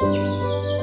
Música